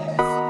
Yes.